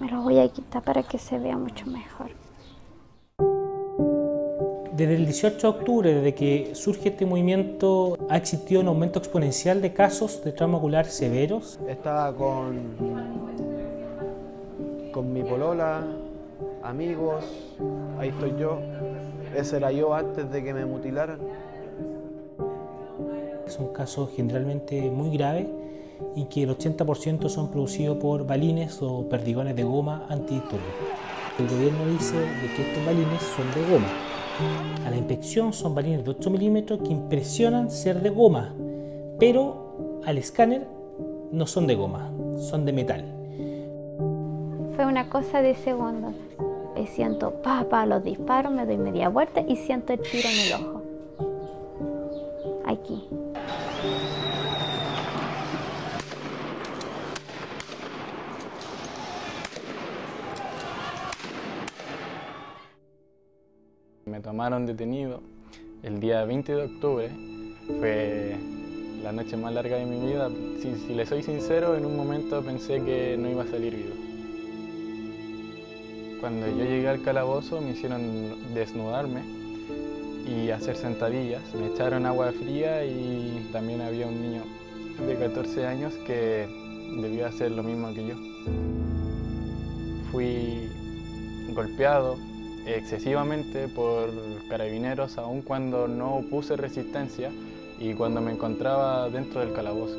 alta para que se vea mucho mejor. Desde el 18 de octubre, desde que surge este movimiento, ha existido un aumento exponencial de casos de trauma ocular severos. Estaba con, con mi polola, amigos, ahí estoy yo. Ese era yo antes de que me mutilaran. Son casos generalmente muy graves y que el 80% son producidos por balines o perdigones de goma antidisturbios. El gobierno dice de que estos balines son de goma. A la inspección son balines de 8 milímetros que impresionan ser de goma, pero al escáner no son de goma, son de metal. Fue una cosa de segundos. Siento, papá, los disparos, me doy media vuelta y siento el tiro en el ojo. Aquí. Me tomaron detenido el día 20 de octubre. Fue la noche más larga de mi vida. Si, si le soy sincero, en un momento pensé que no iba a salir vivo. Cuando yo llegué al calabozo me hicieron desnudarme y hacer sentadillas. Me echaron agua fría y también había un niño de 14 años que debía hacer lo mismo que yo. Fui golpeado excesivamente por carabineros aun cuando no puse resistencia y cuando me encontraba dentro del calabozo.